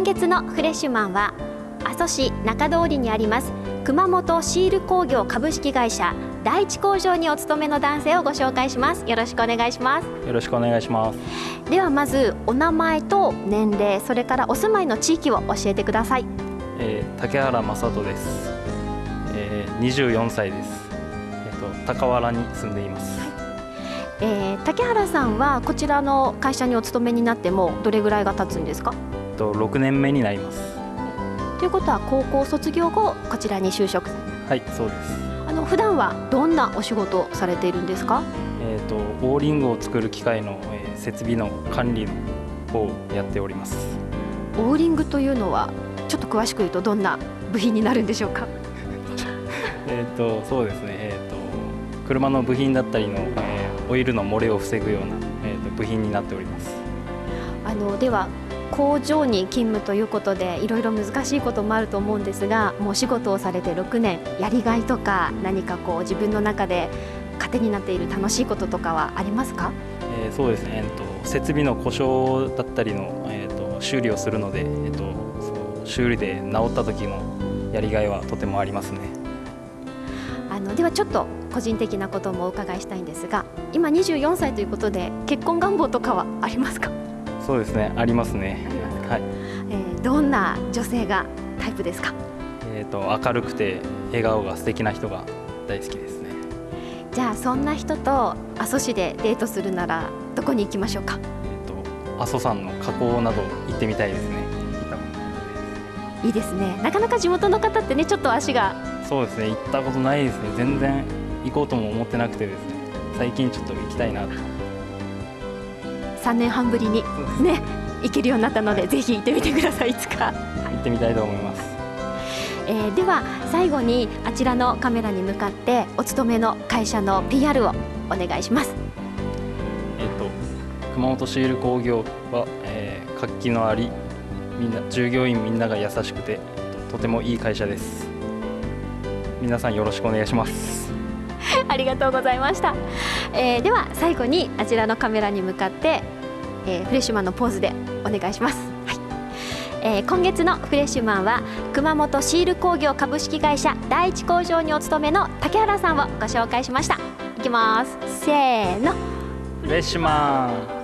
今月のフレッシュマンは阿蘇市中通りにあります熊本シール工業株式会社第一工場にお勤めの男性をご紹介します。よろしくお願いします。よろしくお願いします。ではまずお名前と年齢それからお住まいの地域を教えてください、えー、竹原正人です、えー、24歳です。えっ、ー、と高原に住んでいます。えー、竹原さんはこちらの会社にお勤めになってもどれぐらいが経つんですか？と6年目になります。ということは高校卒業後こちらに就職。はいそうです。あの普段はどんなお仕事をされているんですか？えっ、ー、とオーリングを作る機械の、えー、設備の管理をやっております。オーリングというのはちょっと詳しく言うとどんな部品になるんでしょうか？えっとそうですね。えっ、ー、と車の部品だったりの、えー、オイルの漏れを防ぐような、えーと部品になっております。あのでは工場に勤務ということでいろいろ難しいこともあると思うんですがもう仕事をされて6年やりがいとか何かこう自分の中で糧になっている楽しいこととかはありますか、えー、そうですね、えーと、設備の故障だったりの、えーと、修理をするので、えーと、と修理で治った時のやりがいはとてもありますね。あのではちょっと個人的なこともお伺いしたいんですが今24歳ということで結婚願望とかはありますか？そうですねありますね。はい、えー、どんな女性がタイプですか？えっ、ー、と明るくて笑顔が素敵な人が大好きですね。じゃあそんな人と阿蘇市でデートするならどこに行きましょうか？えっ、ー、と阿蘇山の火口など行ってみたいですね。いいですね。なかなか地元の方ってねちょっと足がそうですね行ったことないですね。全然行こうとも思ってなくてですね。最近ちょっと行きたいなと3年半ぶりにね。行けるようになったのでぜひ行ってみてくださいいつか、行ってみたいと思います、えー、では最後にあちらのカメラに向かってお勤めの会社の PR をお願いします。えっ、ー、と熊本シール工業は、えー、活気のありみんな従業員みんなが優しくてとてもいい会社です。皆さんよろしくお願いします。ありがとうございました、えー、では最後にあちらのカメラに向かって、えー、フレッシュマンのポーズでお願いします、はい。えー、今月のフレッシュマンは熊本シール工業株式会社第一工場にお勤めの竹原さんをご紹介しました。いきます。せーの。フレッシュマン。